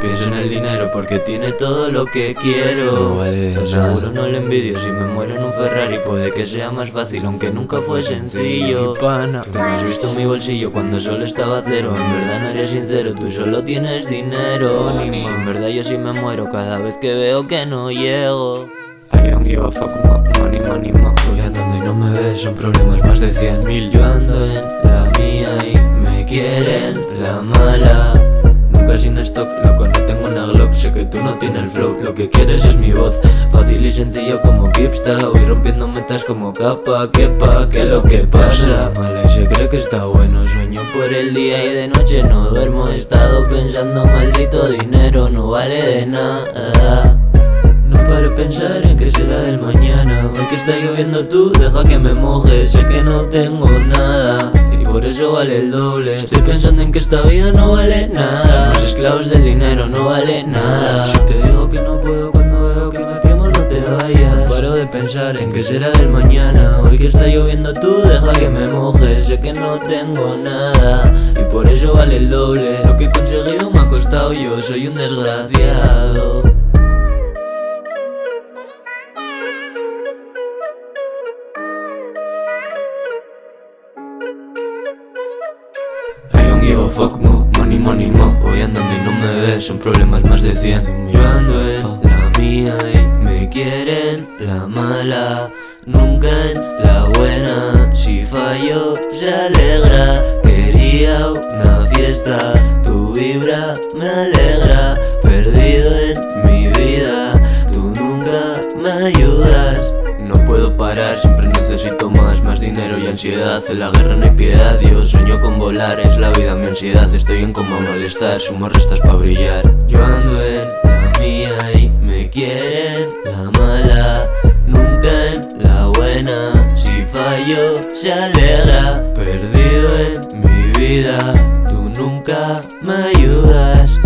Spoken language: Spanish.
Pienso en el dinero porque tiene todo lo que quiero. No vale aseguro no le envidio Si me muero en un Ferrari. Puede que sea más fácil Aunque nunca fue sencillo. Pana. Tú no has visto mi bolsillo cuando solo estaba cero. En verdad no eres sincero, tú solo tienes dinero. Ni en verdad yo sí me muero cada vez que veo que no llego. I don't give a fuck, money, money, Voy andando y no me ves, son problemas más de cien mil. Yo ando en la mía y me quieren la mala no tienes el flow, lo que quieres es mi voz. Fácil y sencillo como Kipsta Voy rompiendo metas como capa, que pa, que lo que pasa Mala y se cree que está bueno Sueño por el día y de noche no duermo. He estado pensando, maldito dinero no vale de nada. No paro pensar en qué será del mañana. Hoy que está lloviendo tú, deja que me moje. Sé que no tengo nada Y por eso vale el doble. Estoy pensando en que esta vida no vale nada pensar en qué será del mañana. Hoy que está lloviendo tú, deja que me moje Sé que no tengo nada. Y por eso vale el doble Lo que he conseguido me ha costado yo Soy un desgraciado. I don't give a fuck, mo, money, money, mo. Voy andando y no me ves, son problemas más de 100 Yo ando en la mala Nunca en la buena, si fallo se alegra. Quería una fiesta, tu vibra me alegra. Perdido en mi vida, tú nunca me ayudas. No puedo parar, siempre necesito más Más dinero y ansiedad, en la guerra no hay piedad Yo sueño con volar, es la vida mi ansiedad. Estoy en coma malestar, sumo restas para brillar. Yo ando en si fallo se alegra. Perdido en mi vida, tú nunca me ayudas